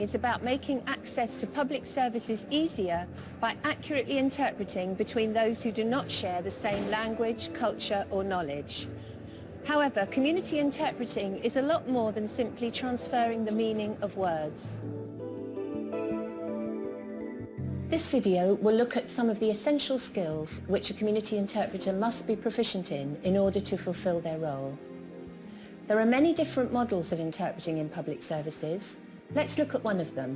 is about making access to public services easier by accurately interpreting between those who do not share the same language, culture or knowledge. However, community interpreting is a lot more than simply transferring the meaning of words. This video will look at some of the essential skills which a community interpreter must be proficient in in order to fulfil their role. There are many different models of interpreting in public services, Let's look at one of them.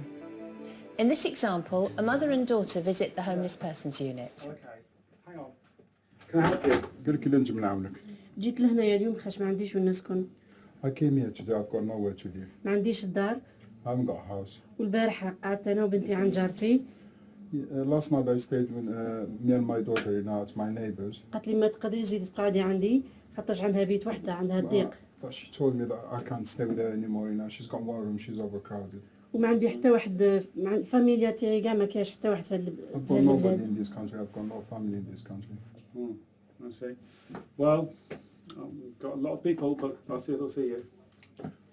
In this example, a mother and daughter visit the homeless persons unit. Okay, hang on. Can I help you? قل لك اللي نجم نعاونك. جيت لهنايا اليوم خاش ما عنديش وين نسكن I came here today. I've got nowhere to live. ما عنديش الدار I haven't got a house. والبارح قعدت انا وبنتي عند جارتي Uh, last night I stayed with uh, me and my daughter you know, it's my neighbors. قالت لي ما تقدريش تزيدي تقعدي عندي خاطرش عندها بيت وحده عندها ضيق But she told me that I can't stay with her anymore. You know, she's got one room. She's overcrowded. وما عندي حتى واحد مع الفاميليا تاعي كاع ما كاش حتى واحد في ال- I've في got nobody البلاد in this country. I've got no family in this country. Hmm, I see. Well, um, we've got a lot of people, but I'll see if I'll see you.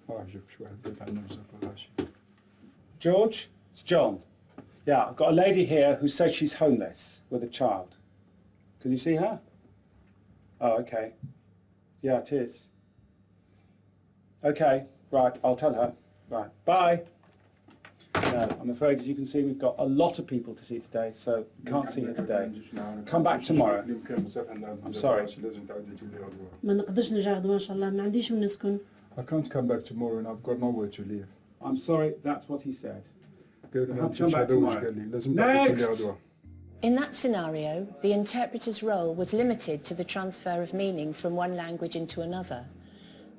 ما أعرف شو واحد بيت عنه بزاف ولا شيء. George, it's John. Yeah, I've got a lady here who says she's homeless with a child. Can you see her? Oh, okay. Yeah, it is. Okay, right, I'll tell her. Right, bye. No, I'm afraid, as you can see, we've got a lot of people to see today, so we can't see her today. Come back tomorrow. I'm sorry. لازم تعودي تجيب لي غدوة. ما نقدرش نرجع غدوه ان شاء الله ما عنديش وين نسكن I can't come back tomorrow and I've got nowhere to live. I'm sorry, that's what he said. قال لي Come ما تمشي back هذا وش tomorrow. قال لي لازم تعودي تجيب لي Next. غدوة. In that scenario, the interpreter's role was limited to the transfer of meaning from one language into another.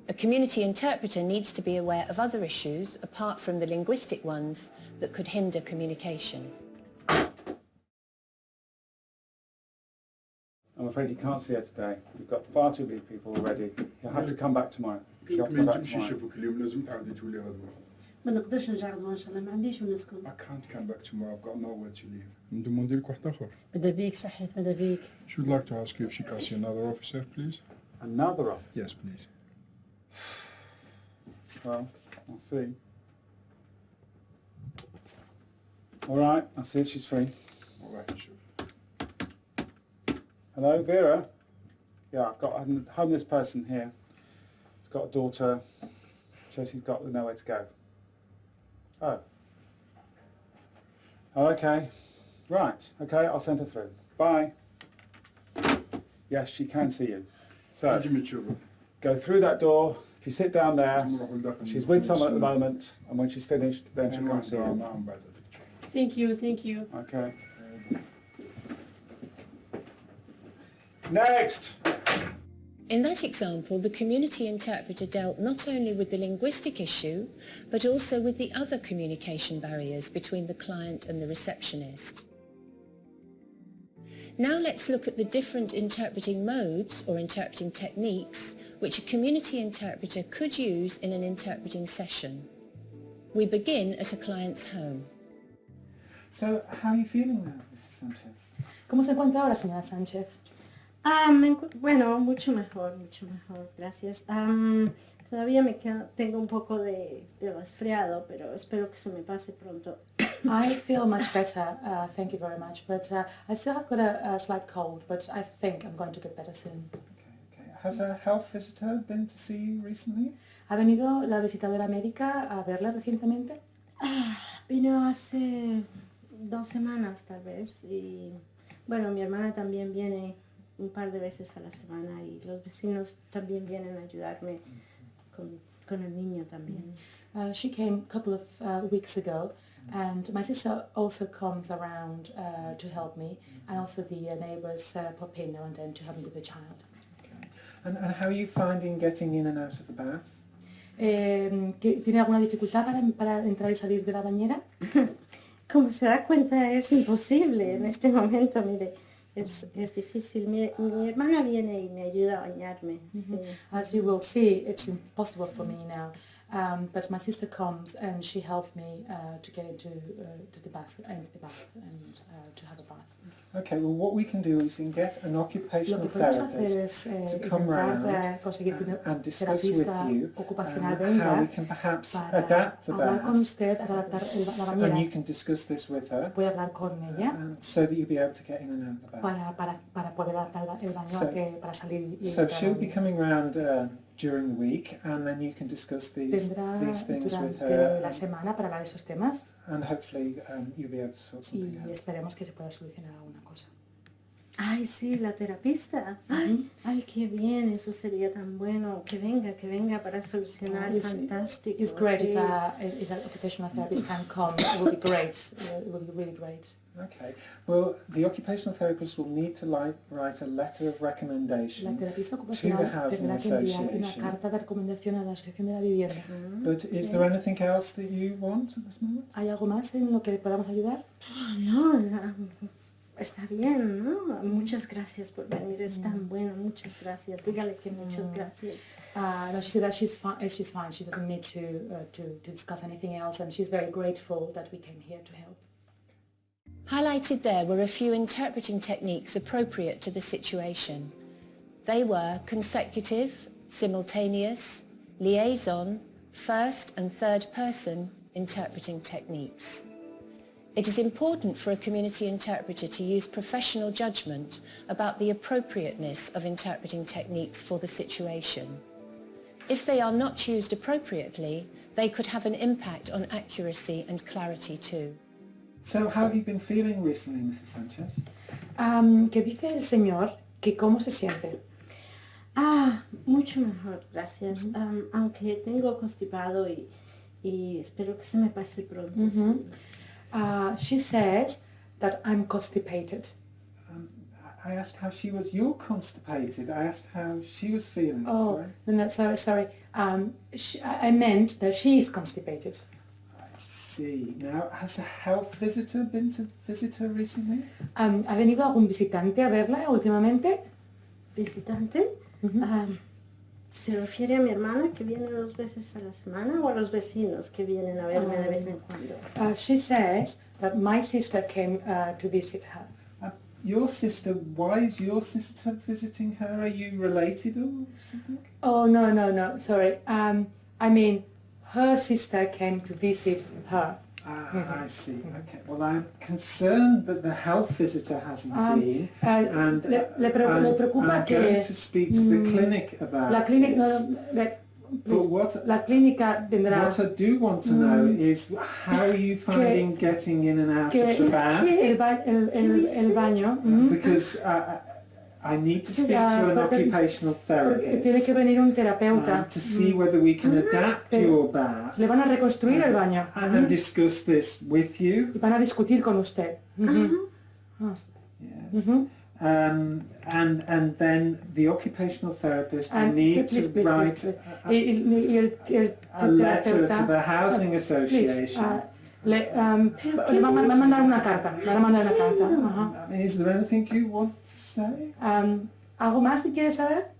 A community interpreter needs to be aware of other issues apart from the linguistic ones that could hinder communication. I'm afraid you can't see her today. We've got far too many people already. You'll have to come back tomorrow. You'll have to ما come back تمشي tomorrow. يشوفك اليوم لازم تعودي تجيب لي غدوة. ما نقدرش نرجع غدوه ان شاء الله ما عنديش وين نسكن I can't come back tomorrow. I've got nowhere to live. ندموندي لك واحد آخر. ماذا بيك صحيت ماذا بيك She would like to ask you if she can see another officer, please. Another office? Yes, please. well, I'll see. Alright, I'll see if she's free. Alright, sure. Hello, Vera? Yeah, I've got a homeless person here. She's got a daughter, so she's got nowhere to go. Oh. Oh, okay. Right, okay, I'll send her through. Bye. Yes, she can see you. So, go through that door, if you sit down there, she's with someone at the moment, and when she's finished, then she comes in. Thank you, thank you. Okay. Next! In that example, the community interpreter dealt not only with the linguistic issue, but also with the other communication barriers between the client and the receptionist. Now let's look at the different interpreting modes or interpreting techniques which a community interpreter could use in an interpreting session. We begin at a client's home. So, how are you feeling now, Mrs. Sanchez? ¿Cómo se encuentra ahora, señora Sánchez? Ah, me bueno, mucho mejor, mucho mejor, gracias. Am, todavía me queda, tengo un poco de, de resfriado, pero espero que se me pase pronto. I feel much better, uh, thank you very much, but uh, I still have got a, a slight cold, but I think I'm going to get better soon. Okay, okay. Has a health visitor been to see you recently? ¿Ha venido la visitadora médica a verla recientemente? Vino hace dos semanas tal vez y bueno, mi hermana también viene un par de veces a la semana y los vecinos también vienen a ayudarme con, con el niño también. Uh, she came a couple of uh, weeks ago, and my sister also comes around uh, to help me, and also the uh, neighbours uh, pop in now and then to help me with the child. Okay. And, and how are you finding getting in and out of the bath? Eh, ¿Tiene alguna dificultad para, para entrar y salir de la bañera? Como se da cuenta es imposible en este momento, mire, es, es difícil. Mi, mi hermana viene y me ayuda a bañarme. sí. As you will see, it's impossible for me now. Um, but my sister comes and she helps me uh, to get into uh, to the bathroom, into the bath, and uh, to have a bath. Okay, well what we can do is we can get an occupational therapist eh, to come intentar round eh, un and discuss with you um, how we can perhaps adapt the bath usted, adaptar el- la and you can discuss this with her Voy a hablar con ella um, so that you'll be able to get in and out of the bath. So- a que, para salir y So she'll be coming round uh, during the week and then you can discuss these, Vendrá these things with her la semana para hablar de esos temas and hopefully um, you'll be able to sort something y out. esperemos que se pueda solucionar alguna cosa. Ay, sí, la terapista. Ay, ay, qué bien, eso sería tan bueno. Que venga, que venga para solucionar. It's- Fantástico. It's great sí. if, a, if an occupational therapist can come. It would be great. It would be really great. Okay, well the occupational therapist will need to like, write a letter of recommendation to the Housing tendrá que enviar una Association. carta de recomendación a la Asociación de la Vivienda. Mm, But is there anything else that you want at this moment? ¿Hay algo más en lo que podamos ayudar? Ah, No, ah, está bien, ¿no? Muchas gracias por venir, es Mm. tan bueno, muchas gracias. Dígale que muchas gracias. Uh, no, she said that she's fine. She's fine. She doesn't need to, uh, to to discuss anything else, and she's very grateful that we came here to help. Highlighted there were a few interpreting techniques appropriate to the situation. They were consecutive, simultaneous, liaison, first and third person interpreting techniques. It is important for a community interpreter to use professional judgment about the appropriateness of interpreting techniques for the situation. If they are not used appropriately, they could have an impact on accuracy and clarity too. So how have you been feeling recently, Mrs Sanchez? Um, que dice el señor que cómo se siente. Ah, mucho mejor, gracias. Am, aunque tengo constipado y, y espero que se me pase pronto. sí. Uh, she says that I'm constipated. Um, I I asked how she was. You're constipated. I asked how she was feeling. Oh, sorry. no, no, sorry, sorry. Um, she, I I meant that she is constipated. I see. Now, has a health visitor been to visit her recently? Um, ¿Ha venido algún visitante a verla últimamente? ¿Visitante? Am, ¿Se refiere a mi hermana que viene dos veces a la semana o a los vecinos que vienen a verme de vez en cuando? Uh, she says that my sister came uh, to visit her. Uh, your sister. Why is your sister visiting her? Are you related or something? Oh, no, no, no, sorry. Um, I mean, her sister came to visit her. Ah, I see. Okay. Well, I'm concerned that the health visitor hasn't Um, been, uh, and le- le pre- I'm, le preocupa I'm que- going to speak to the Mm, clinic about La clínica, no, le- But what la clínica tendrá what I do want to know is how are you finding getting in and out que of the bath? el, ba- el, el, el baño, mm, Because uh, I need to speak to an occupational porque tiene therapist que venir un uh, terapeuta. to see whether we can adapt Pero- your bath Le van a reconstruir el baño and, and discuss this with you. y van a discutir con usted. Yes. Um, and and then the occupational therapist will And need please, to please, write please, a- a, a letter to the housing association. uh, le, um, le va, va a mandar una carta. Le va a mandar una carta. ajá. I is there anything you want to say? Um, ¿Algo más que quieres saber?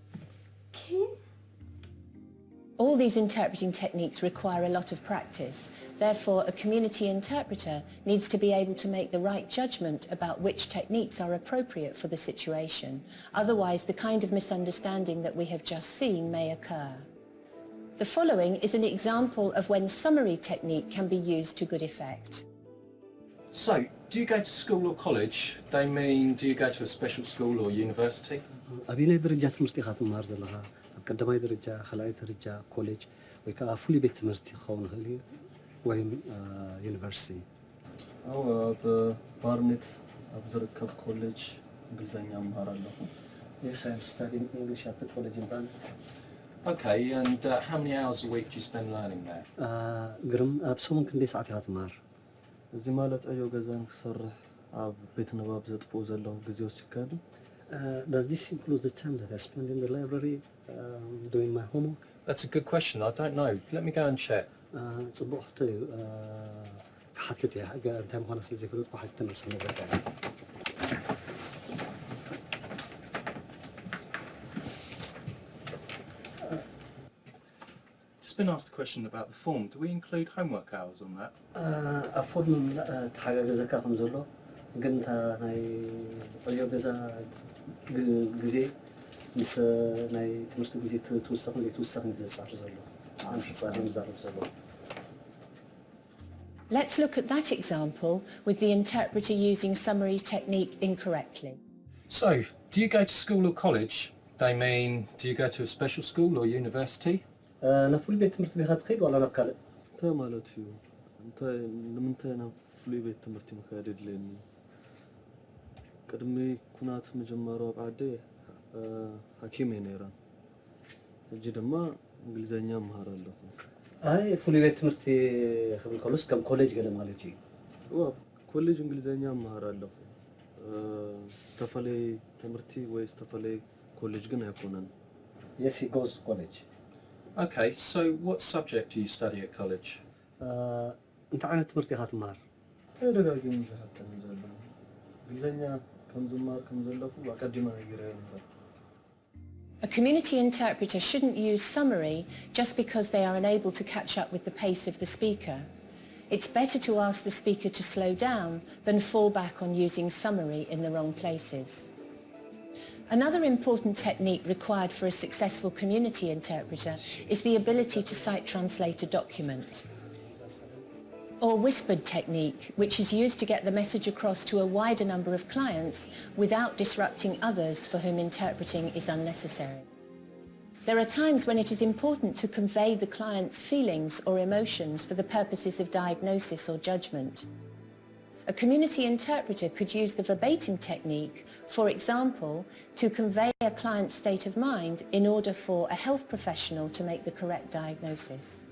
¿Qué? All these interpreting techniques require a lot of practice. Therefore, a community interpreter needs to be able to make the right judgment about which techniques are appropriate for the situation. Otherwise, the kind of misunderstanding that we have just seen may occur. The following is an example of when summary technique can be used to good effect. So, do you go to school or college? They mean, do you go to a special school or university? ኣብ ናይ ደረጃ ትምህርቲ ኢኻ ትመሃር ዘለኻ ኣብ ቀዳማይ ደረጃ ካልኣይ ደረጃ ኮሌጅ ወይ ከዓ ፍሉይ ቤት ትምህርቲ ክኸውን ይኽእል እዩ ወይም ዩኒቨርሲቲ አዎ ኣብ ባርኔት ኣብ ዝርከብ ኮሌጅ እንግሊዝኛ ምሃር ኣለኹ Yes, I'm studying English at the college in Barnet. Okay, and uh, how many hours a week do you spend learning there? ግርም ኣብ ሰሙን ክንደይ ሰዓት ኢኻ ትመሃር እዚ ማለት ዕዮ ገዛ ንክሰርሕ ኣብ ቤት ንባብ ዘጥፍኡ ዘለዉ ግዜ ወሲድካ ዶ Uh, does this include the time that I spend in the library um, doing my homework? That's a good question. I don't know. Let me go and check. Uh, ፅቡቅ ሕቶ እዩ Uh, ክሓትት እየ ገ- እንታይ ምዃነ ስለ ዘይፈለጥኩ ሓቲተ መልሲ been asked a question about the form. Do we include homework hours on that? ኣብ ፎርም ተሓጋገዘካ ከም ዘሎ ግን እታ ናይ ዕዮ ገዛ ግ- ግዜ ምስ ናይ ትምህርቲ ግዜ ት- ትውሰኽን ዘይትውሰኽን ዘፃር ዘሎ ንሕፃር ምዛረብ ዘሎ Let's look at that example with the interpreter using summary technique incorrectly. So, do you go to school or college? They mean, do you go to a special school or university? ናብ ቤት ትምህርቲ ዲኻ ትኸይድ ዋላ ናብ ካልእ እንታይ ማለት እዩ። እንታይ ንምንታይ ናብ ፍሉይ ቤት ትምህርቲ ምካድ የድልየኒ ቅድሚ ኩናት ምጅመሩ ኣብ ዓደ ሃኪም እየ ነይረ ሕጂ ድማ እንግሊዘኛ ምሃር ኣለኹ ኣይ ፍሉይ ቤት ትምህርቲ ክብል ከሎስ ከም ኮሌጅ ገለ ማለት እዩ። ዋ ኮሌጅ እንግሊዘኛ ምሃር ኣለኹ ዝተፈለየ ትምህርቲ ወይ ዝተፈለየ ኮሌጅ ግን ኣይኮነን የስ ጎዝ ኮሌጅ Okay, so what subject do you study at college? እንታይ ዓይነት ትምህርቲ ኢኻ ትምሃር ተደጋጊሙ ዝሓተኒ ዘሎ እንግሊዘኛ ከም ዝማር ከም ዘለኹ ኣቀዲመ ነጊረ ነበር A community interpreter shouldn't use summary just because they are unable to catch up with the pace of the speaker. It's better to ask the speaker to slow down than fall back on using summary in the wrong places. Another important technique required for a successful community interpreter is the ability to sight translate a document. Or whispered technique, which is used to get the message across to a wider number of clients without disrupting others for whom interpreting is unnecessary. There are times when it is important to convey the client's feelings or emotions for the purposes of diagnosis or judgment. A community interpreter could use the verbatim technique, for example, to convey a client's state of mind in order for a health professional to make the correct diagnosis.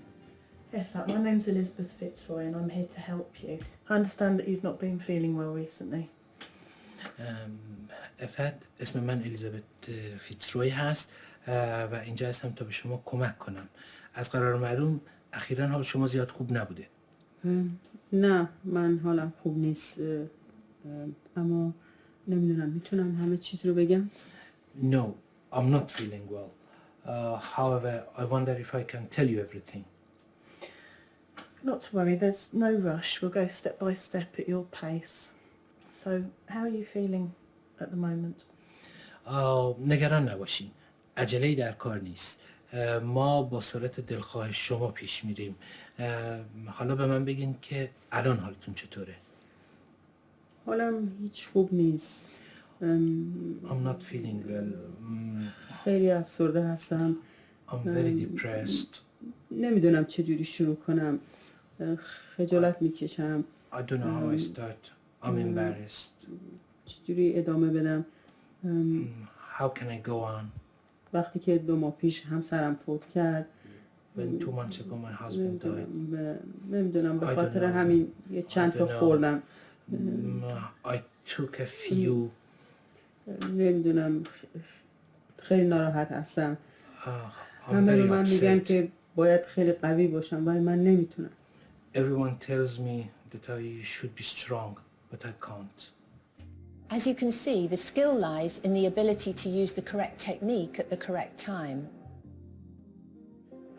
Effa, my name's Elizabeth Fitzroy and I'm here to help you. I understand that you've not been feeling well recently. افت اسم من الیزابت فیتسروی هست اه، و اینجا هستم تا به شما کمک کنم از قرار معلوم اخیرا حال شما زیاد خوب نبوده نه من حالم خوب نیست اما نمی‌دونم می‌تونم همه چیز رو بگم No, I'm not feeling well. Uh, however, I wonder if I can tell you everything. Not to worry, there's no rush. We'll go step by step at your pace. So, how are you feeling at the moment? آه، نگران نباشین عجله در کار نیست اه، ما با سرعت دلخواه شما پیش میریم حالا به من بگین که الان حالتون چطوره؟ حالم هیچ خوب نیست. I'm not feeling well. خیلی افسرده هستم. I'm very depressed. نمی‌دونم چجوری شروع کنم. خجالت می‌کشم. I don't know how I start. I'm embarrassed. چجوری ادامه بدم. How can I go on? وقتی که دو ماه پیش همسرم فوت کرد when two months ago my husband died نمیدونم به I don't خاطر know. همین یه چند I تا don't know. خوردم Mm, I took a few نمیدونم خیلی ناراحت هستم uh, I'm همه به very من میگن upset که باید خیلی قوی باشم ولی من نمیتونم Everyone tells me that I should be strong but I can't As you can see, the skill lies in the ability to use the correct technique at the correct time.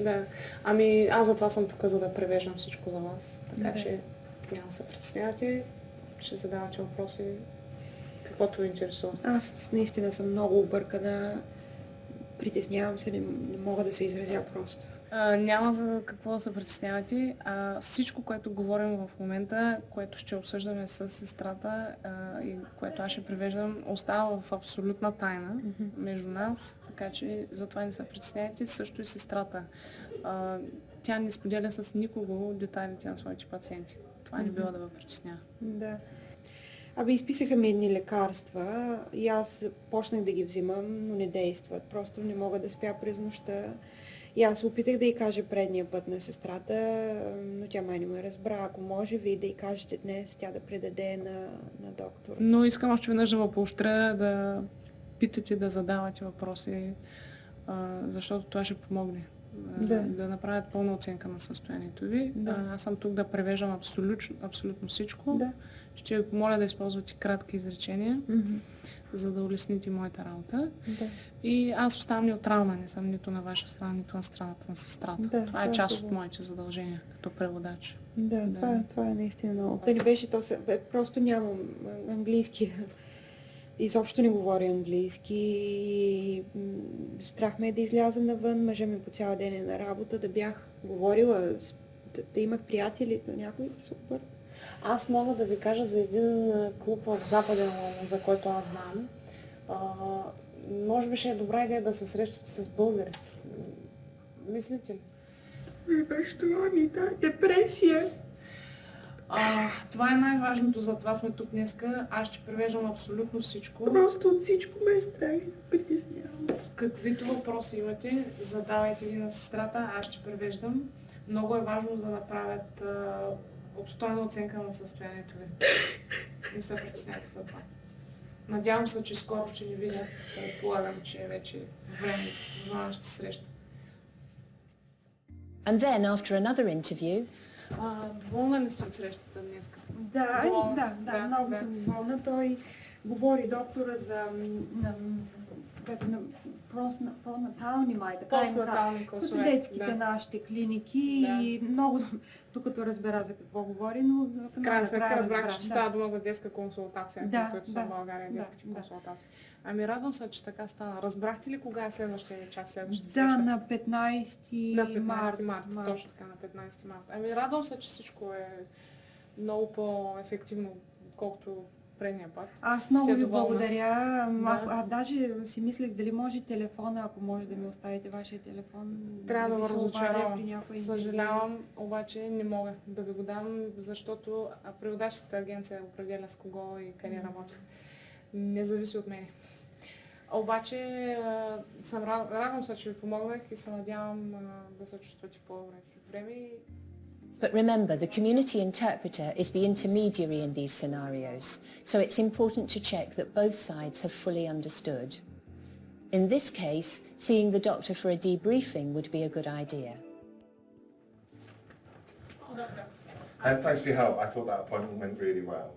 Да. Ами аз затова съм тук, за да превеждам всичко за вас. Така Да. че няма да се притеснявате. Ще задавате въпроси. Каквото ви интересува. Аз наистина съм много объркана. Притеснявам се, не, не мога да се изразя просто. А, няма за какво да се притеснявате. А, всичко, което говорим в момента, което ще обсъждаме с сестрата а, и което аз ще превеждам, остава в абсолютна тайна между нас, така че затова не се притеснявайте. Също и сестрата. А, тя не споделя с никого детайлите на своите пациенти. Това не бива да ви притеснява. Да. Абе, изписаха ми едни лекарства и аз почнах да ги взимам, но не действат. Просто не мога да спя през нощта. И аз опитах да й кажа предния път на сестрата, но тя май не ме разбра. Ако може ви да й кажете днес, тя да предаде на, на доктор. Но искам още веднъж да поощря да питате, да задавате въпроси, защото това ще помогне. Да. да направят пълна оценка на състоянието ви. Да. Аз съм тук да превеждам абсолютно, абсолютно всичко. Да. Ще ви помоля да използвате кратки изречения, за да улесните моята работа. Да. И аз оставам неутрална, не съм нито на ваша страна, нито на страната на сестрата. Да, това е да, част от моите задължения като преводач. Да, Да. Това, е, това е наистина много. Да не беше то, просто нямам английски. Изобщо не говоря английски. Страх ме е да изляза навън, мъжа ми по цял ден е на работа, да бях говорила, да, да имах приятели, да някой супер. Аз мога да ви кажа за един клуб в Западен Лондон, за който аз знам. А, може би ще е добра идея да се срещате с българи. Мислите ли? Беше това ми, да, депресия. А, това е най-важното, за това сме тук днеска. Аз ще превеждам абсолютно всичко. Просто от всичко ме е страх и притеснявам. Каквито въпроси имате, задавайте ги на сестрата, аз ще превеждам. Много е важно да направят а, обстойна оценка на състоянието ви. Не се притеснявайте за това. Надявам се, че скоро ще ни видя. Предполагам, че е вече време за нашата среща. And then, after another interview, А, доволна ли сте от срещата днес? Да, да, да, много съм доволна. Той говори доктора за на, постнатални май, така им класове, Детските да. нашите клиники Да. и много, докато разбера за какво говори, но в крайна сметка разбрах, разбра, че става дума за детска консултация, Да, които са да, в България, да, детските да. консултации. Ами радвам се, че така стана. Разбрахте ли кога е следващия час, следващата Да, среща? на 15, На 15 март. март, точно така, на 15 март. Ами радвам се, че всичко е много по-ефективно, отколкото предния път. Аз много ви доволна? благодаря. Да. а, даже си мислех дали може телефона, ако може да ми оставите вашия телефон. Трябва да ви ви разочаровам. някой Съжалявам, обаче не мога да ви го дам, защото а, преводаческата агенция определя с кого и къде работя. Не зависи от мен. Обаче а, съм, рад- радвам се, че ви помогнах и се надявам а, да се чувствате по-добре след време. И But remember, the community interpreter is the intermediary in these scenarios, so it's important to check that both sides have fully understood. In this case, seeing the doctor for a debriefing would be a good idea. And thanks for your help. I thought that appointment went really well.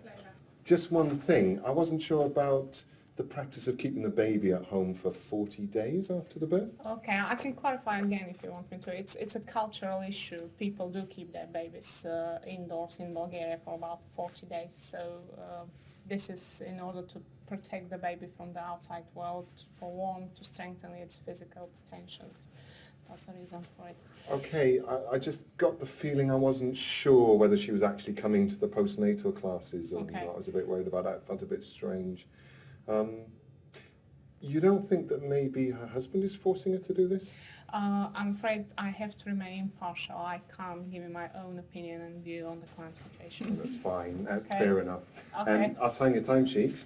Just one thing, I wasn't sure about the practice of keeping the baby at home for 40 days after the birth. Okay, I can clarify again if you want me to. It's it's a cultural issue. People do keep their babies uh, indoors in Bulgaria for about 40 days. So uh, this is in order to protect the baby from the outside world, for one, to strengthen its physical potentials. That's the reason for it. Okay, I, I just got the feeling I wasn't sure whether she was actually coming to the postnatal classes or Okay. not. I was a bit worried about that. It felt a bit strange. Um, you don't think that maybe her husband is forcing her to do this? Uh, I'm afraid I have to remain impartial. I can't give you my own opinion and view on the current situation. That's fine, uh, Okay. fair enough. Okay. Um, I'll sign your timesheet.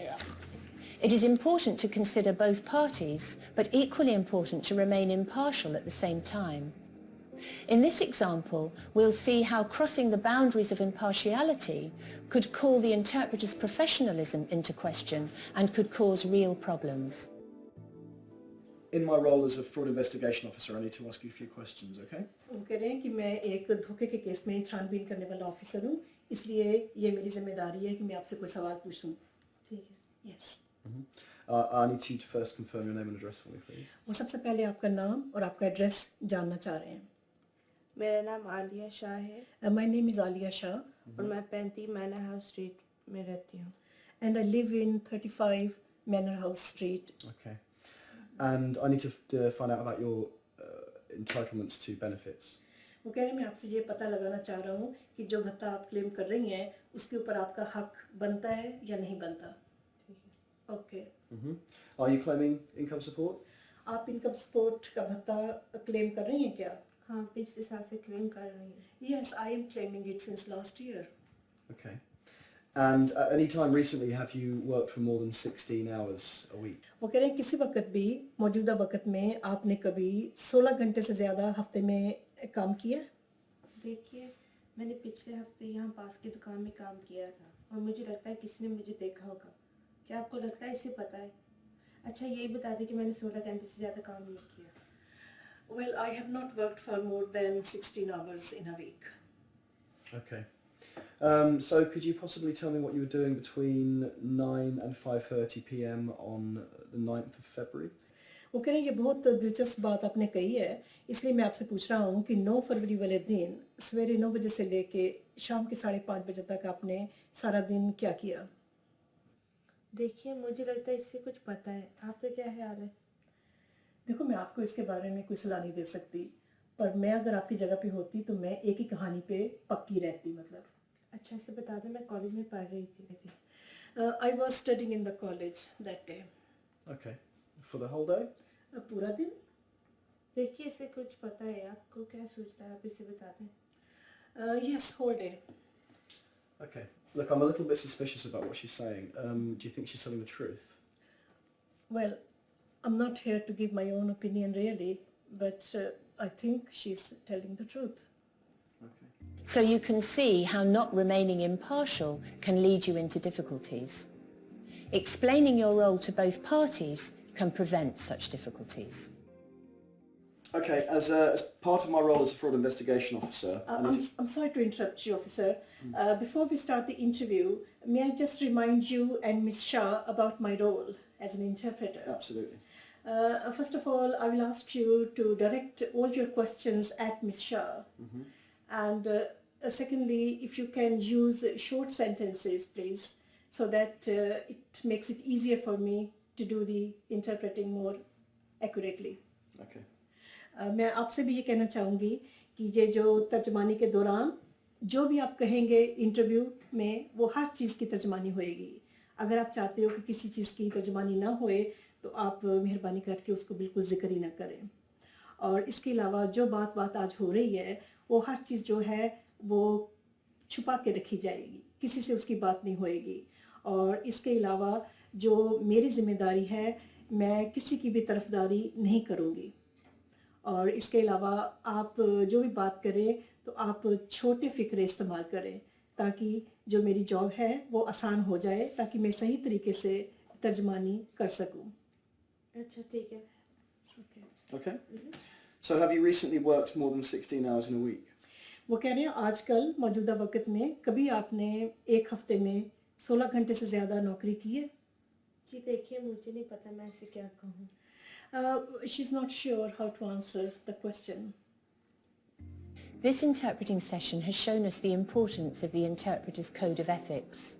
Yeah. It is important to consider both parties, but equally important to remain impartial at the same time. In this example, we'll see how crossing the boundaries of impartiality could call the interpreter's professionalism into question and could cause real problems. In my role as a fraud investigation officer, I need to ask you a few questions, okay? वो कह रहे हैं कि मैं एक धोखे के case में छानबीन करने वाला ऑफिसर हूँ इसलिए ये मेरी जिम्मेदारी है कि मैं आपसे कोई सवाल पूछूं ठीक है yes Uh, I need you to first confirm your name and address for me, please. वो सबसे पहले आपका नाम और आपका एड्रेस जानना चाह रहे हैं मेरा नाम आलिया शाह है। My name is Alia Shah और मैं पैंती मैनर हाउस स्ट्रीट में रहती हूँ। And I live in 35 manor house street Okay. And I need to uh, find out about your uh, entitlements to benefits. वो कह रहे मैं आपसे ये पता लगाना चाह रहा हूँ कि जो भत्ता आप क्लेम कर रही हैं उसके ऊपर आपका हक बनता है या नहीं बनता? Okay Are you claiming income support? आप इनकम सपोर्ट का भत्ता क्लेम कर रही हैं क्या? हाँ पिछले साल से क्लेम कर रही हूँ। Yes I am claiming it since last year Okay. And at any time recently have you worked for more than 16 hours a week? वो कह रहे हैं किसी वक्त भी मौजूदा वक्त में आपने कभी 16 घंटे से ज़्यादा हफ़्ते में काम किया? देखिए मैंने पिछले हफ़्ते यहाँ पास की दुकान में काम किया था और मुझे लगता है किसी ने मुझे देखा होगा। क्या आपको लगता है इसे पता है? अच्छा यही बता दें कि मैंने सोलह घंटे से ज़्यादा काम नहीं किया। Well, I have not worked for more than 16 hours in a week. Okay. Um, so could you possibly tell me what you were doing between 9 and 5.30 p.m. on the 9th of February? वो कह रहे हैं ये बहुत दिलचस्प बात आपने कही है इसलिए मैं आपसे पूछ रहा हूँ कि 9 फरवरी वाले दिन सवेरे 9 बजे से लेके शाम के साढ़े पाँच बजे तक आपने सारा दिन क्या किया देखिए मुझे लगता है इससे कुछ पता है आपका क्या ख्याल है देखो मैं आपको इसके बारे में कोई सलाह नहीं दे सकती पर मैं अगर आपकी जगह पे होती तो मैं एक ही कहानी पे पक्की रहती मतलब अच्छा इसे बता दें मैं कॉलेज में पढ़ रही थी I was studying in the college that day Okay. For the whole day? पूरा दिन देखिए इसे कुछ पता है आपको क्या सोचता है आप इसे बता दें yes whole day Okay. Look, I'm a little bit suspicious about what she's saying. Um, do you think she's telling the truth? Well, I'm not here to give my own opinion really, but uh, I think she's telling the truth. So you can see how not remaining impartial can lead you into difficulties. Explaining your role to both parties can prevent such difficulties. Okay, as, uh, as part of my role as a fraud investigation officer, Uh, I'm, I'm sorry to interrupt you, officer. Uh, before we start the interview, may I just remind you and Ms. Shah about my role as an interpreter? absolutely. Uh, first of all, I will ask you to direct all your questions at Ms. Shah. Mm -hmm. And uh, uh, secondly, if you can use short sentences, please, so that uh, it makes it easier for me to do the interpreting more accurately. Okay. Uh, मैं आपसे भी ये कहना चाहूँगी कि ये जो तर्जमानी के दौरान जो भी आप कहेंगे इंटरव्यू में वो हर चीज़ की तर्जमानी होएगी अगर आप चाहते हो कि किसी चीज़ की तर्जमानी ना होए तो आप मेहरबानी करके उसको बिल्कुल ज़िक्र ही ना करें। और इसके अलावा जो बात बात आज हो रही है, वो हर चीज़ जो है, वो छुपा के रखी जाएगी। किसी से उसकी बात नहीं होएगी। और इसके अलावा जो मेरी ज़िम्मेदारी है, मैं किसी की भी तरफदारी नहीं करूँगी। और इसके अलावा आप जो भी बात करें तो आप छोटे फ़िक्रे इस्तेमाल करें, ताकि जो मेरी जॉब है, वो आसान हो जाए, ताकि मैं सही तरीके से तर्जमानी कर सकूँ। अच्छा ठीक है Okay. So have you recently worked more than 16 hours in a week? वो कह रहे हैं आजकल मौजूदा वक्त में कभी आपने एक हफ्ते में 16 घंटे से ज़्यादा नौकरी की है जी देखिए मुझे नहीं पता मैं इसे क्या कहूँ uh, she's not sure how to answer the question. This interpreting session has shown us the importance of the interpreter's code of ethics.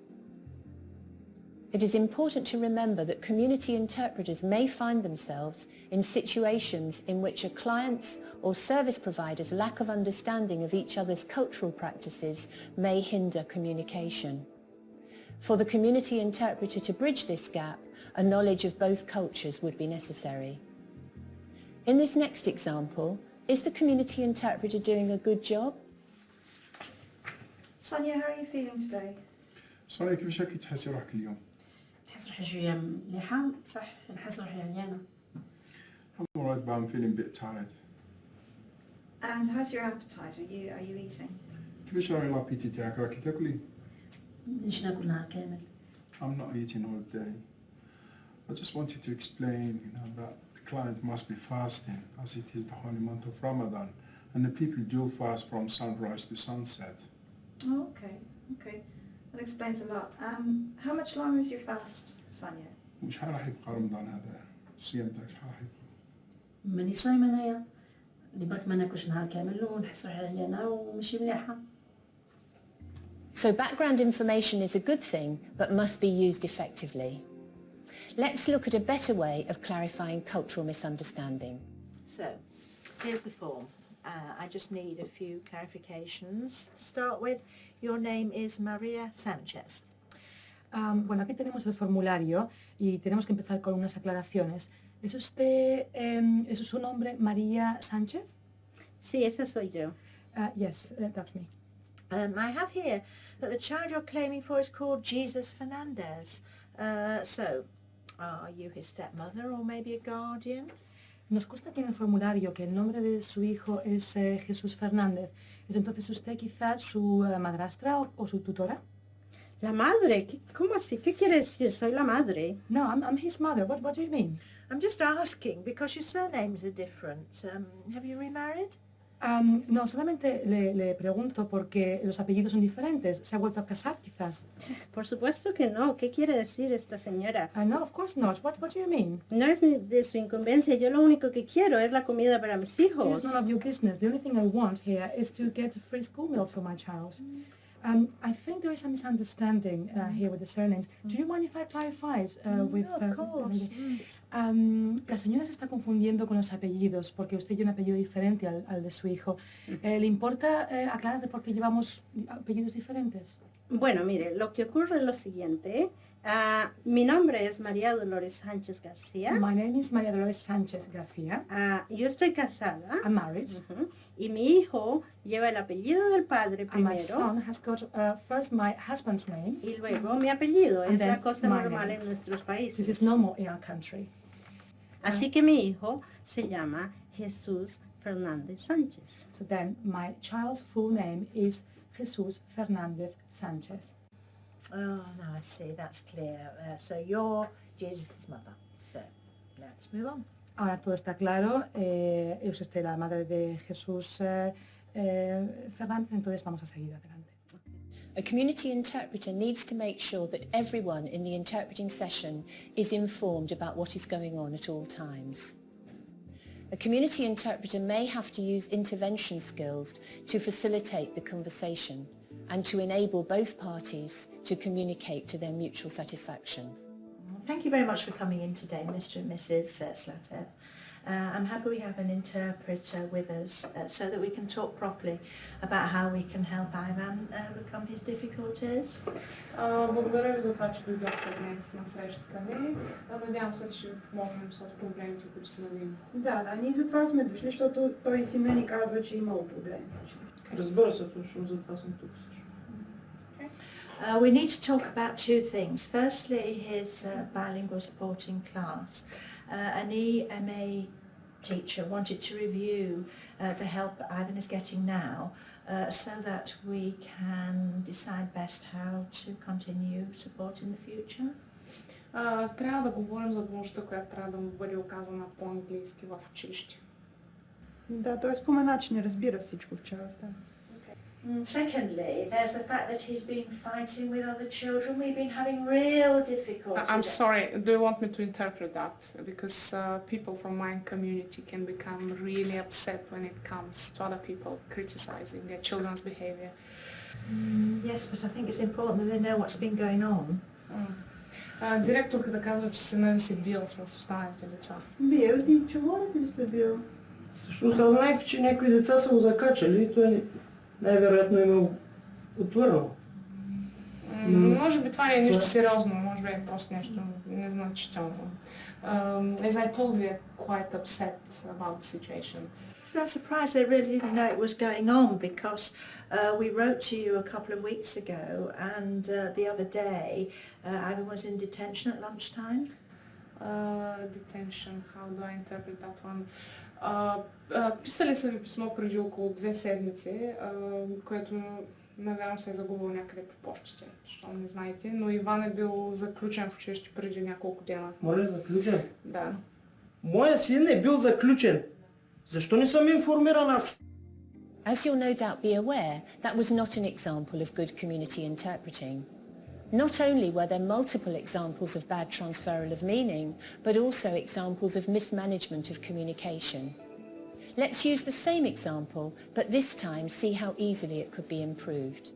It is important to remember that community interpreters may find themselves in situations in which a client's or service provider's lack of understanding of each other's cultural practices may hinder communication. For the community interpreter to bridge this gap, a knowledge of both cultures would be necessary. In this next example, is the community interpreter doing a good job? Sonia, how are you feeling today? صار كيفاش راكي تحسي روحك اليوم؟ نحس روحي شوية مليحة صح نحس روحي عيانة. I'm alright but I'm feeling a bit tired. And how's your appetite? Are you are you eating? كيفاش راهي لابيتي تاعك راكي تاكلي؟ مش ناكل نهار كامل. I'm not eating all day. I just want you to explain, you know, that the client must be fasting as it is the holy month of Ramadan. And the people do fast from sunrise to sunset. Oh, okay, okay. That explains a lot. Um, how much longer is your fast, Sonia? وشحال راح يبقى رمضان هذا؟ الصيام تاعك شحال راح يبقى؟ ماني صايمة انايا. اللي برك ما ناكلش نهار كامل ونحس روحي عيانة وماشي مليحة. So background information is a good thing, but must be used effectively. Let's look at a better way of clarifying cultural misunderstanding. So, here's the form. Uh, I just need a few clarifications. To start with, Your name is Maria Sanchez. Am, bueno, aquí tenemos el formulario y tenemos que empezar con unas aclaraciones. ¿Es usted, em, es su nombre María Sánchez? Sí, esa soy yo. Uh, yes, uh, that's me. Um, I have here that the child you're claiming for is called Jesus Fernandez. Uh, so, are you his stepmother or maybe a guardian? Nos consta aquí en el formulario que el nombre de su hijo es eh, Jesús Fernández. ¿Es entonces usted quizás su eh, madrastra o, o su tutora? La madre, ¿Qué- ¿cómo así? ¿Qué quiere decir? Soy la madre. No, I'm, I'm his mother. What, what do you mean? I'm just asking because your surnames are different. Um, have you remarried? No, solamente le, le pregunto porque los apellidos son diferentes. ¿Se ha vuelto a casar quizás? Por supuesto que no. ¿Qué quiere decir esta señora? Uh, no, of course not. What, what do you mean? No es de su incumbencia. Yo lo único que quiero es la comida para mis hijos. It's none of your business. The only thing I want here is to get free school meals for my child. Um, I think there is a misunderstanding uh, here with the surnames. Do you mind if I clarify it uh, with... of uh, course. Um, la señora se está confundiendo con los apellidos porque usted tiene un apellido diferente al, al de su hijo. Eh, ¿Le importa eh, aclarar por qué llevamos apellidos diferentes? Bueno, mire, lo que ocurre es lo siguiente. Ah, mi nombre es María Dolores Sánchez García. My name is María Dolores Sánchez García. Ah, yo estoy casada. I'm married. Ujú. Y mi hijo lleva el apellido del padre And my primero. son has got uh, first my husband's name. Y luego mi apellido. And Es la cosa normal name. en nuestros países. This is normal in our country. Así que mi hijo se llama Jesús Fernández Sánchez. So then my child's full name is Jesus Fernandez Sanchez. Oh, now I see. That's clear. Uh, so you're Jesus' mother. So let's move on. Ahora todo está claro. Eh, es usted la madre de Jesús eh, eh, Fernández, entonces vamos a seguir adelante. A community interpreter needs to make sure that everyone in the interpreting session is informed about what is going on at all times. A community interpreter may have to use intervention skills to facilitate the conversation and to enable both parties to communicate to their mutual satisfaction. Thank you very much for coming in today, Mr. and Mrs. Uh, Slatev Uh, I'm happy we have an interpreter with us uh, so that we can talk properly about how we can help Ivan uh, overcome his difficulties. А, Благодаря ви за това, че дойдохте днес на срещата ни. А, Надявам се, че ще помогнем с проблемите, които са видим. Да, да, ние затова сме дошли, защото той си мени казва, че е имал проблеми. Разбира се, точно за това съм тук също. Uh, we need to talk about two things. Firstly, his uh, bilingual supporting class. Uh, an EMA teacher wanted to review uh, the help Ivan is getting now uh, so that we can decide best how to continue support in the future. А, трябва да говорим за помощта, която трябва да му бъде оказана по-английски в училище. Да, той спомена, че не разбира всичко в част. Да. Mm, Secondly, there's the fact that he's been fighting with other children. We've been having real difficulty. I- I'm sorry, do you want me to interpret that? Because uh, people from my community can become really upset when it comes to other people criticizing their children's behavior. Mm, yes, but I think it's important that they know what's been going on. А, директорката казва, че сина ви се бил с останалите деца. Бил ти, чува ли си сте бил? Всъщност аз знаех, че някои деца са го закачали и той най-вероятно им е отвърнал. М, Може би това не е нищо сериозно, може би е просто нещо незначително. Um, as I told you, they're quite upset about the situation. So I'm surprised they really didn't know it was going on because uh, we wrote to you a couple of weeks ago and uh, the other day uh, Ivan was in detention at lunchtime. Uh, detention, how do I interpret that one? Uh, uh, писали са ви писмо преди около две седмици, uh, което навярвам се е загубил някъде по почтите, защото не знаете, но Иван е бил заключен в училище преди няколко дена. Моля, заключен. Да. Моя син е бил заключен. Защо не съм информиран аз? As you'll no doubt be aware, that was not an example of good community interpreting. Not only were there multiple examples of bad transferal of meaning, but also examples of mismanagement of communication. Let's use the same example, but this time see how easily it could be improved.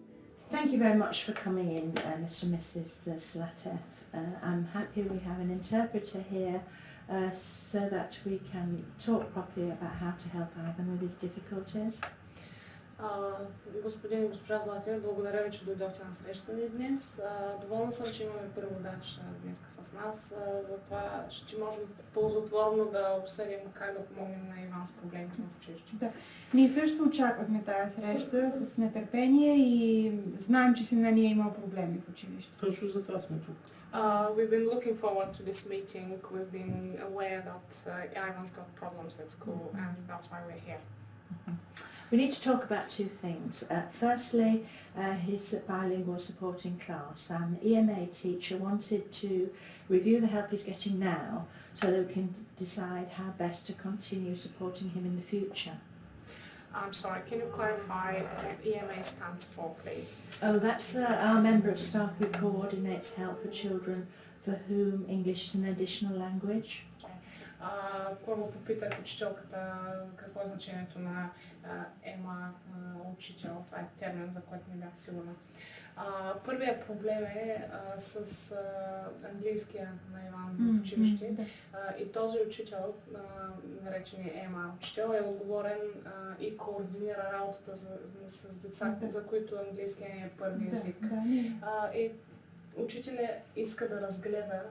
Thank you very much for coming in, uh, Mr. and Mrs. Slatev. Uh, I'm happy we have an interpreter here uh, so that we can talk properly about how to help Ivan with his difficulties. А, господин и госпожа Златин, благодаря ви, че дойдохте на среща ни днес. А, доволна съм, че имаме преводач днес с нас. А, затова ще можем ползотворно да обсъдим как да помогнем на Иван с проблемите в училище. Да. Ние също очаквахме тази среща с нетърпение и знаем, че сина ни е имал проблеми в училище. Точно за това сме тук. Uh, we've been looking forward to this meeting. We've been aware that uh, Ivan's got problems at school and that's why we're here. We need to talk about two things. Uh, firstly, uh, his bilingual supporting class. Um, the EMA teacher wanted to review the help he's getting now so that we can decide how best to continue supporting him in the future. I'm sorry, can you clarify what EMA stands for, please? Oh, that's uh, our member of staff who coordinates help for children for whom English is an additional language. Първо попитах учителката какво е значението на ЕМА учител. Това е термин, за който не бях сигурна. А, първият проблем е а, с а, английския на Иван в училище. А, и този учител, а, наречен ЕМА учител, е отговорен а, и координира работата за, с деца, Да. за които английския е първи език. ние- А, и учителя иска да разгледа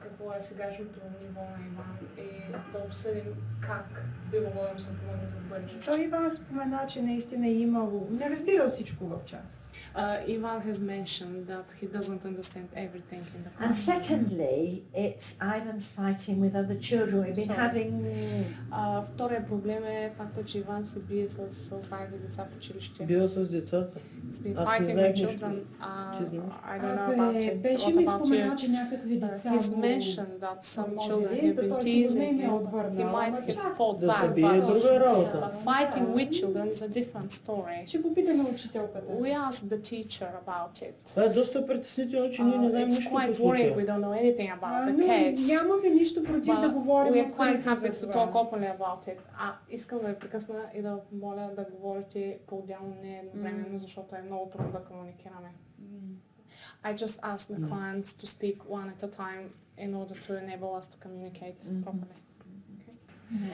какво е сегашното ниво на Иван и да обсъдим как би могло да му се помогне за бъдеще. Той Иван спомена, че наистина е имало... Не разбира всичко в час. Uh, Ivan has mentioned that he doesn't understand everything in the And class. secondly, it's Ivan's fighting with other children. We've been Sorry. having А, втория проблем е факта, че Иван се бие с с останалите деца в училище. Бил с децата. He's been Аз не fighting знаех with нищо. children. Uh, Ти знаеш? I don't know about Абе, it. беше What ми about споменал, you? че някакви деца Uh, he's го- mentioned that some Може children би have да been той сигурно teasing им е him. отвърнал, He might ама have чак fought Да се back, бие е but, друга работа. but fighting with children is a different story. Ще попитаме учителката. We asked the teacher about it. Това е доста притеснително, че ние не Uh, знаем it's нищо по quite worrying. случая. We don't know anything А, about the но case. нямаме нищо против да But говорим we are quite открито happy за to това. talk openly about it. А искам да ви прекъсна и да моля да говорите по-отделно, не едновременно, защото е много трудно да комуникираме. I just asked the Mm. clients to speak one at a time in order to enable us to communicate properly.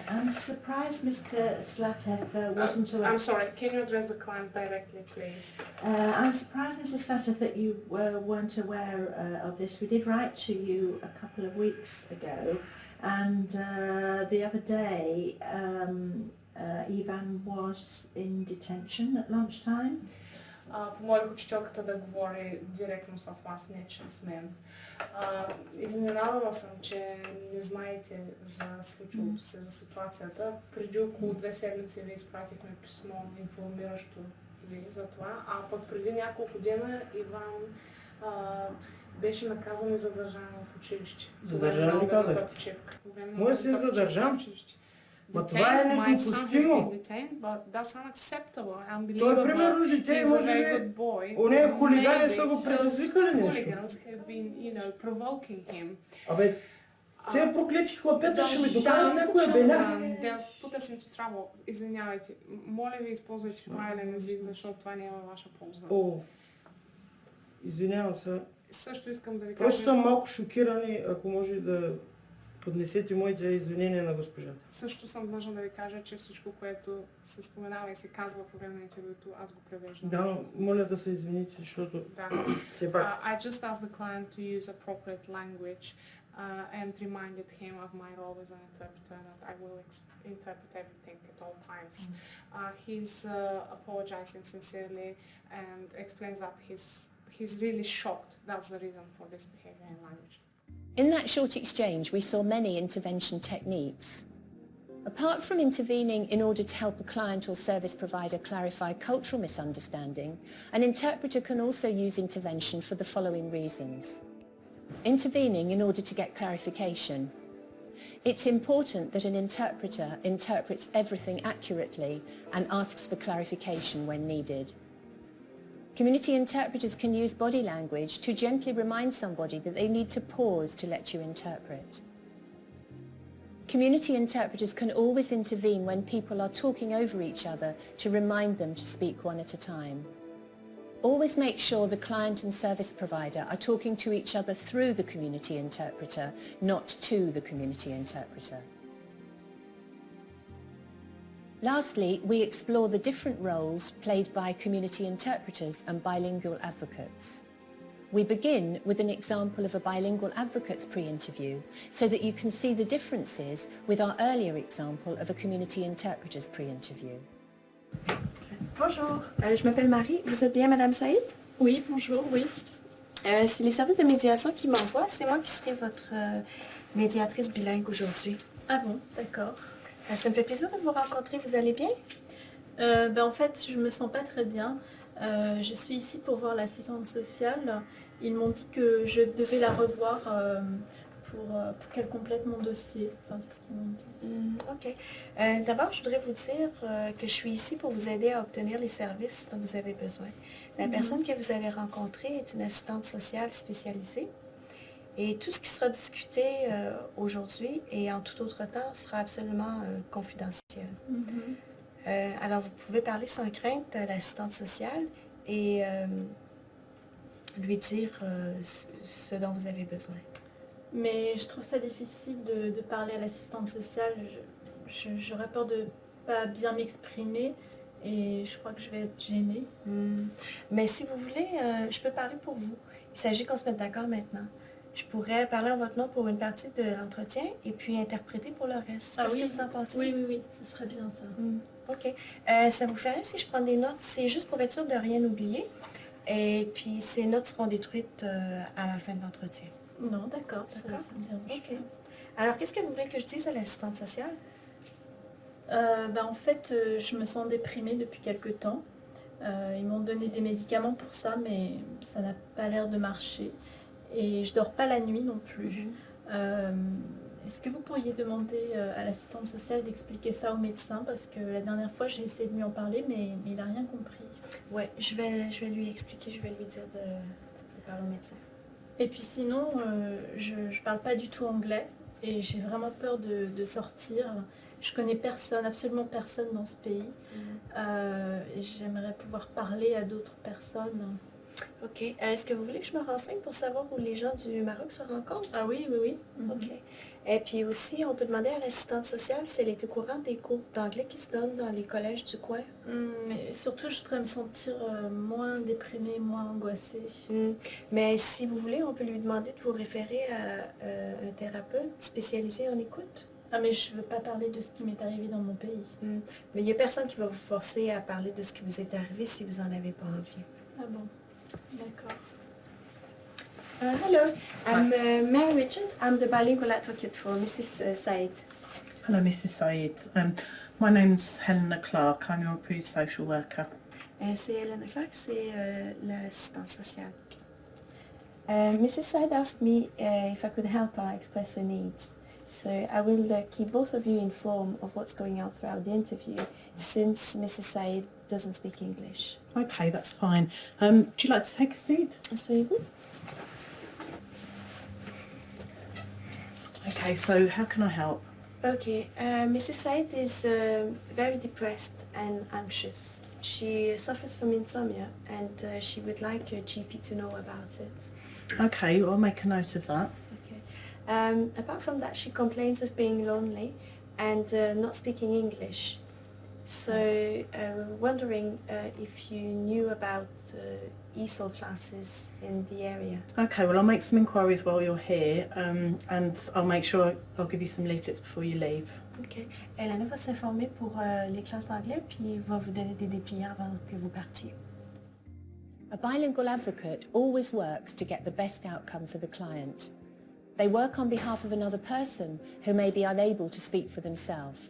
I'm surprised Mr. Zlatev uh, wasn't uh, I'm sorry, can you address the client directly, please? Uh, I'm surprised, Mr. Zlatev, that you uh, weren't aware uh, of this. We did write to you a couple of weeks ago, and uh, the other day, um, Ivan was in detention at lunchtime. Помолих учителката да говори директно с вас, не чрез мен. А, изненадана съм, че не знаете за случилото се, за ситуацията. Преди около две седмици ви изпратихме писмо, информиращо ви за това, а пък преди няколко дена Иван а, беше наказан и задържан в училище. Задържан ли казах? Моят син задържан? в училище. Ма това е недопустимо. Той, примерно, дете може би, оне хулигани са го предизвикали нещо. Абе, те проклети хлапета ще ми докарат някоя беля. Пута съм трябва, извинявайте. Моля ви, използвайте правилен език, защото това не е във ваша полза. О, извинявам се. Също искам да ви кажа. Просто съм малко шокиран ако може да поднесете моите извинения на госпожата. Също съм длъжна да ви кажа, че всичко, което се споменава и се казва по време на интервюто, аз го превеждам. Да, моля да се извините, защото Да. все пак. Uh, I just asked the client to use appropriate language uh, and reminded him of my role as an interpreter that I will interpret everything at all times. Uh, he's uh, apologizing sincerely and explains that he's he's really shocked. That's the reason for this behavior in language. In that short exchange, we saw many intervention techniques. Apart from intervening in order to help a client or service provider clarify cultural misunderstanding, an interpreter can also use intervention for the following reasons. Intervening in order to get clarification. It's important that an interpreter interprets everything accurately and asks for clarification when needed. Community interpreters can use body language to gently remind somebody that they need to pause to let you interpret. Community interpreters can always intervene when people are talking over each other to remind them to speak one at a time. Always make sure the client and service provider are talking to each other through the community interpreter, not to the community interpreter. Lastly, we explore the different roles played by community interpreters and bilingual advocates. We begin with an example of a bilingual advocate's pre-interview so that you can see the differences with our earlier example of a community interpreter's pre-interview. Bonjour, euh, je m'appelle Marie. Vous êtes bien Madame Saïd? Oui, bonjour, oui. Euh, c'est les services de médiation qui m'envoient. C'est moi qui serai votre euh, médiatrice bilingue aujourd'hui. Ah bon, d'accord. Euh, ça me fait plaisir de vous rencontrer. Vous allez bien? Euh, ben, en fait, je me sens pas très bien. Euh, je suis ici pour voir l'assistante sociale. Ils m'ont dit que je devais la revoir euh, pour, pour qu'elle complète mon dossier. Enfin, c'est ce qu'ils m'ont dit. Hmm, Ok. D'abord, je voudrais vous dire que je suis ici pour vous aider à obtenir les services dont vous avez besoin. La Mhm. personne que vous avez rencontrée est une assistante sociale spécialisée. Et tout ce qui sera discuté euh, aujourd'hui et en tout autre temps sera absolument euh, confidentiel. Mhm. Euh, alors, vous pouvez parler sans crainte à l'assistante sociale et lui dire ce- dont vous avez besoin. Mais je trouve ça difficile de, de parler à l'assistante sociale. J'aurais peur de pas bien m'exprimer et je crois que je vais être gênée. Hmm. Mais si vous voulez, euh, je peux parler pour vous. Il s'agit qu'on se mette d'accord maintenant. Je pourrais parler en votre nom pour une partie de l'entretien et puis interpréter pour le reste. Ah Qu'est-ce oui, que vous en pensez? Oui, oui, oui, ce serait bien ça. Hmm. OK. Euh, ça vous ferait si je prends des notes? C'est juste pour être sûr de rien oublier. Et puis ces notes seront détruites euh, à la fin de l'entretien. Non, d'accord, ça, ça me dérange OK. Alors, qu'est-ce que vous voulez que je dise à l'assistante sociale? Euh, bah, en fait, je me sens déprimée depuis quelque temps. Ils m'ont donné des médicaments pour ça, mais ça n'a pas l'air de marcher. Et je dors pas la nuit non plus. Euh, Est-ce que vous pourriez demander euh, à l'assistante sociale d'expliquer ça au médecin? Parce que la dernière fois, j'ai essayé de lui en parler, mais, mais il n'a rien compris. Ouais, je vais, je vais lui expliquer, je vais lui dire de, de parler au médecin. Et puis sinon, euh, je ne parle pas du tout anglais et j'ai vraiment peur de, de sortir. Je connais personne, absolument personne dans ce pays. Euh, et j'aimerais pouvoir parler à d'autres personnes. OK. Euh, Est-ce que vous voulez que je me renseigne pour savoir où les gens du Maroc se rencontrent? Ah oui, oui, oui. OK. Et puis aussi, on peut demander à l'assistante sociale si elle est au courant des cours d'anglais qui se donnent dans les collèges du coin. Hum, Mais surtout, je voudrais me sentir euh, moins déprimée, moins angoissée. Hmm. Mais si vous voulez, on peut lui demander de vous référer à euh, un thérapeute spécialisé en écoute. Ah mais je veux pas parler de ce qui m'est arrivé dans mon pays. Hmm. Mais il n'y a personne qui va vous forcer à parler de ce qui vous est arrivé si vous n'en avez pas envie. Ah bon, d'accord. Uh, hello, I'm uh, Mary Richard. I'm the bilingual advocate for Mrs. uh, Said. Hello, Mrs. Said. Um, my name's Helena Clark. I'm your approved social worker. Euh, c'est Hélène Clark, c'est euh, l'assistante sociale. Uh, Mrs. Said asked me uh, if I could help her express her needs. So I will uh, keep both of you informed of what's going on throughout the interview, since Mrs. Said doesn't speak English. Okay, that's fine. Um, do you like to take a seat? Asseyez-vous. Okay, so how can I help? Okay, uh, Mrs. Said is uh, very depressed and anxious. She suffers from insomnia and uh, she would like your GP to know about it. Okay, well, I'll make a note of that. Um, apart from that, she complains of being lonely and uh, not speaking English. So, uh, wondering uh, if you knew about uh, ESOL classes in the area. Okay, well, I'll make some inquiries while you're here um, and I'll make sure I'll give you some leaflets before you leave. Ok. Hélène va s'informer pour euh, les classes d'anglais puis va vous donner des dépliants avant que vous partiez. A bilingual advocate always works to get the best outcome for the client. They work on behalf of another person who may be unable to speak for themselves.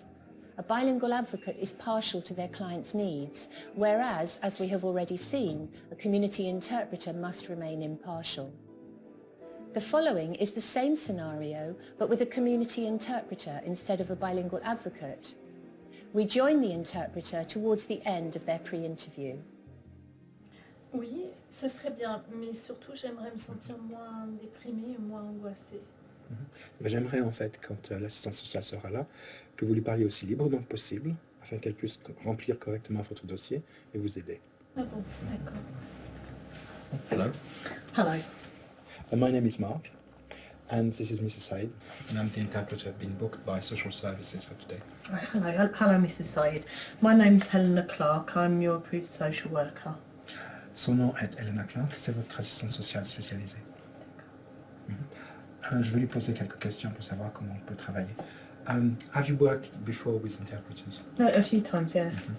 A bilingual advocate is partial to their client's needs, whereas, as we have already seen, a community interpreter must remain impartial. The following is the same scenario, but with a community interpreter instead of a bilingual advocate. We join the interpreter towards the end of their pre-interview. Oui, ce serait bien, mais surtout j'aimerais me sentir moins déprimée et moins angoissée. Mhm. Ben, J'aimerais en fait, quand euh, l'assistance sociale sera là, que vous lui parliez aussi librement que possible, afin qu'elle puisse remplir correctement votre dossier et vous aider. D'accord. Hello. Hello. Uh, my name is Mark. And this is Mrs. Said, and I'm the interpreter being booked by social services for today. Right, hello, hel- hello, Mrs. Said. My name is Helena Clark. I'm your approved social worker. Son nom est Elena Clark, c'est votre assistante sociale spécialisée. Mhm. Euh, je vais lui poser quelques questions pour savoir comment on peut travailler. Um, have you worked before with interpreters? No, a few times, yes.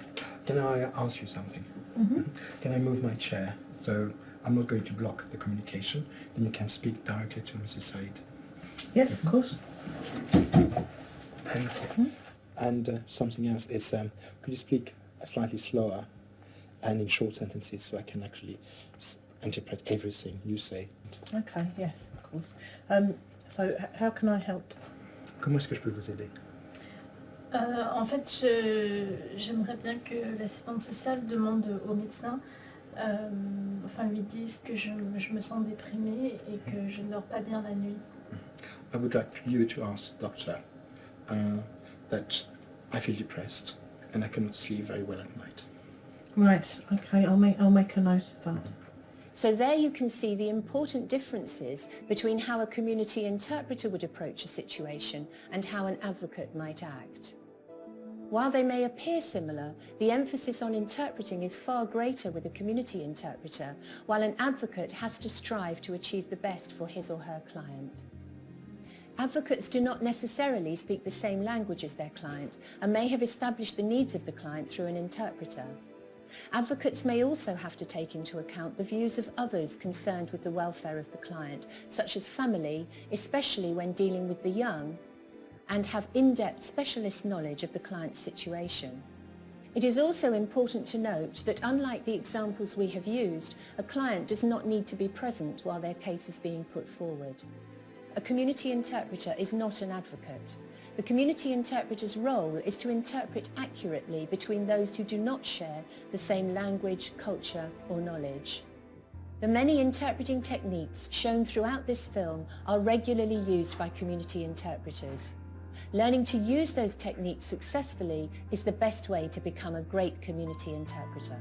Can I ask you something? Mhm. Can I move my chair so I'm not going to block the communication? Then you can speak directly to Mrs. Said. Yes, of course. And, and uh, something else is, um, could you speak slightly slower and in short sentences so I can actually s- interpret everything you say? Okay, yes, of course. Um, so, how can I help? Comment est-ce que je peux vous aider? Euh, en fait, j'aimerais bien que l'assistante sociale demande au médecin, euh, enfin lui dise que je, je me sens déprimée et que je ne dors pas bien la nuit. I would like you to ask doctor uh, that I feel depressed and I cannot sleep very well at night. Right, okay, I'll make, I'll make a note of that. So there you can see the important differences between how a community interpreter would approach a situation and how an advocate might act. While they may appear similar, the emphasis on interpreting is far greater with a community interpreter, while an advocate has to strive to achieve the best for his or her client. Advocates do not necessarily speak the same language as their client and may have established the needs of the client through an interpreter. Advocates may also have to take into account the views of others concerned with the welfare of the client, such as family, especially when dealing with the young, and have in-depth specialist knowledge of the client's situation. It is also important to note that unlike the examples we have used, a client does not need to be present while their case is being put forward. A community interpreter is not an advocate. The community interpreter's role is to interpret accurately between those who do not share the same language, culture or knowledge. The many interpreting techniques shown throughout this film are regularly used by community interpreters. Learning to use those techniques successfully is the best way to become a great community interpreter.